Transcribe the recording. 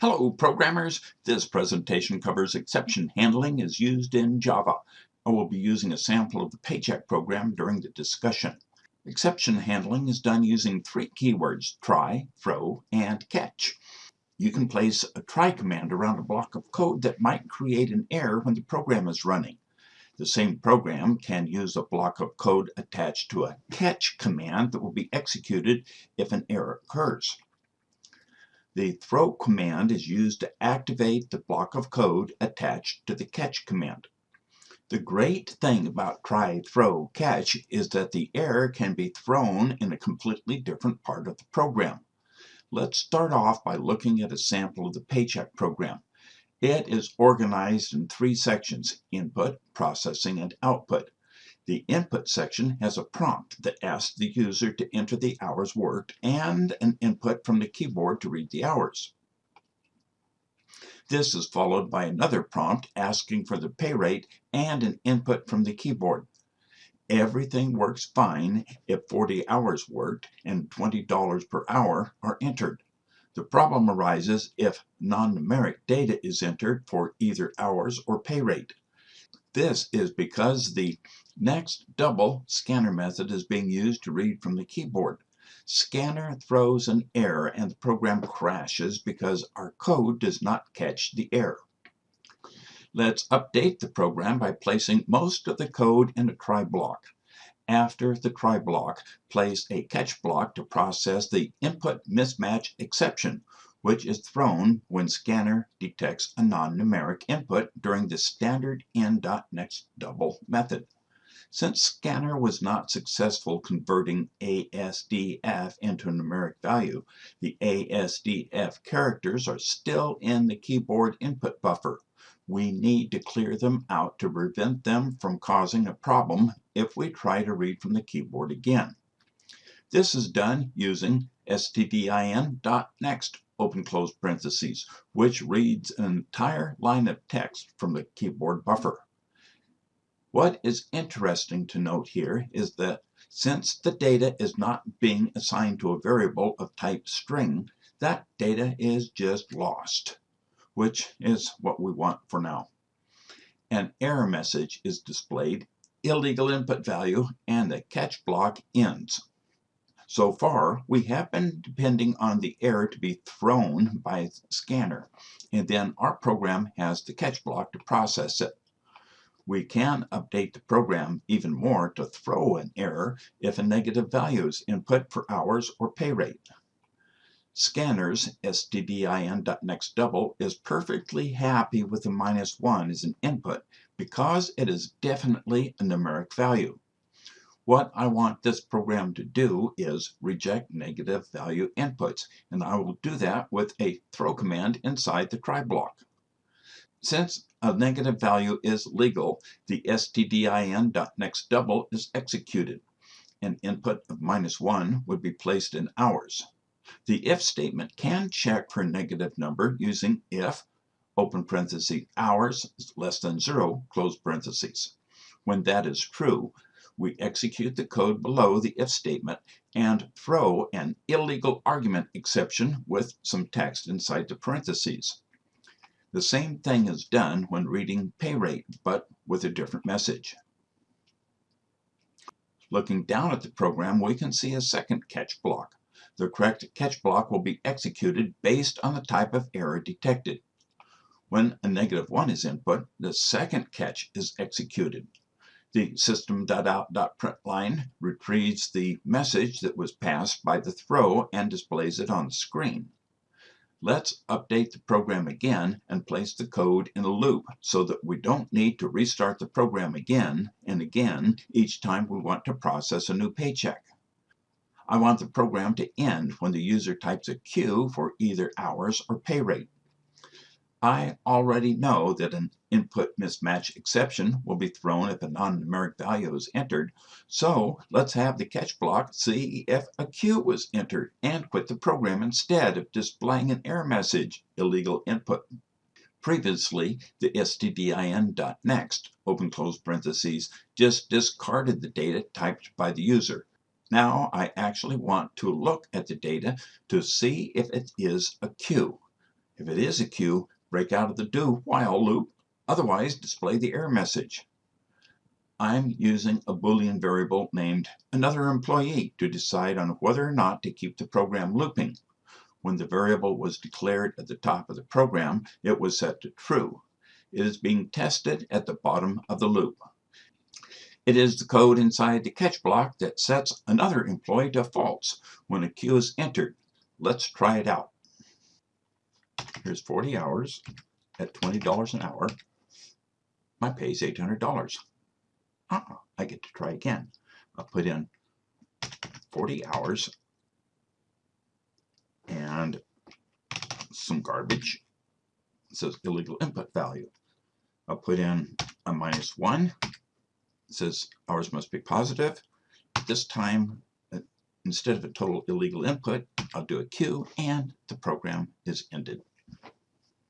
Hello programmers, this presentation covers exception handling as used in Java. I will be using a sample of the paycheck program during the discussion. Exception handling is done using three keywords, try, throw, and catch. You can place a try command around a block of code that might create an error when the program is running. The same program can use a block of code attached to a catch command that will be executed if an error occurs. The throw command is used to activate the block of code attached to the catch command. The great thing about try, throw, catch is that the error can be thrown in a completely different part of the program. Let's start off by looking at a sample of the paycheck program. It is organized in three sections, input, processing, and output. The input section has a prompt that asks the user to enter the hours worked and an input from the keyboard to read the hours. This is followed by another prompt asking for the pay rate and an input from the keyboard. Everything works fine if 40 hours worked and $20 per hour are entered. The problem arises if non-numeric data is entered for either hours or pay rate. This is because the next double scanner method is being used to read from the keyboard. Scanner throws an error and the program crashes because our code does not catch the error. Let's update the program by placing most of the code in a try block. After the try block, place a catch block to process the input mismatch exception, which is thrown when scanner detects a non-numeric input during the standard n.nextDouble method. Since scanner was not successful converting ASDF into a numeric value, the ASDF characters are still in the keyboard input buffer. We need to clear them out to prevent them from causing a problem if we try to read from the keyboard again. This is done using stdin.next open close parentheses, which reads an entire line of text from the keyboard buffer. What is interesting to note here is that since the data is not being assigned to a variable of type string, that data is just lost, which is what we want for now. An error message is displayed, illegal input value, and the catch block ends. So far, we have been depending on the error to be thrown by scanner, and then our program has the catch block to process it. We can update the program even more to throw an error if a negative value is input for hours or pay rate. Scanners stdin.nextDouble is perfectly happy with the minus 1 as an input because it is definitely a numeric value. What I want this program to do is reject negative value inputs, and I will do that with a throw command inside the try block. Since a negative value is legal, the stdin.nextDouble is executed. An input of minus 1 would be placed in hours. The if statement can check for a negative number using if open parenthesis hours is less than 0 close parentheses. When that is true, we execute the code below the if statement and throw an illegal argument exception with some text inside the parentheses. The same thing is done when reading pay rate, but with a different message. Looking down at the program, we can see a second catch block. The correct catch block will be executed based on the type of error detected. When a negative 1 is input, the second catch is executed. The system.out.println retrieves the message that was passed by the throw and displays it on the screen. Let's update the program again and place the code in a loop so that we don't need to restart the program again and again each time we want to process a new paycheck. I want the program to end when the user types a Q for either hours or pay rate. I already know that an input mismatch exception will be thrown if a non-numeric value is entered, so let's have the catch block see if a Q was entered and quit the program instead of displaying an error message, illegal input. Previously, the stdin.next, open close parentheses, just discarded the data typed by the user. Now I actually want to look at the data to see if it is a Q. If it is a Q, break out of the do while loop, otherwise display the error message. I'm using a Boolean variable named another employee to decide on whether or not to keep the program looping. When the variable was declared at the top of the program, it was set to true. It is being tested at the bottom of the loop. It is the code inside the catch block that sets another employee to false when a Q is entered. Let's try it out. Here's 40 hours at $20 an hour. My pay is $800. Uh-uh, I get to try again. I'll put in 40 hours and some garbage. It says illegal input value. I'll put in a minus one. It says hours must be positive. This time, uh, instead of a total illegal input, I'll do a Q and the program is ended.